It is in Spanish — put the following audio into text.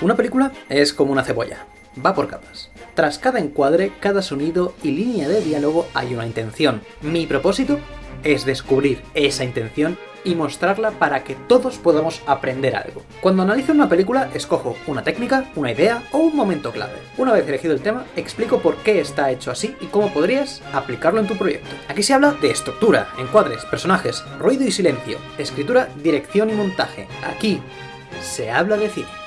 Una película es como una cebolla, va por capas. Tras cada encuadre, cada sonido y línea de diálogo hay una intención. Mi propósito es descubrir esa intención y mostrarla para que todos podamos aprender algo. Cuando analizo una película, escojo una técnica, una idea o un momento clave. Una vez elegido el tema, explico por qué está hecho así y cómo podrías aplicarlo en tu proyecto. Aquí se habla de estructura, encuadres, personajes, ruido y silencio, escritura, dirección y montaje. Aquí se habla de cine.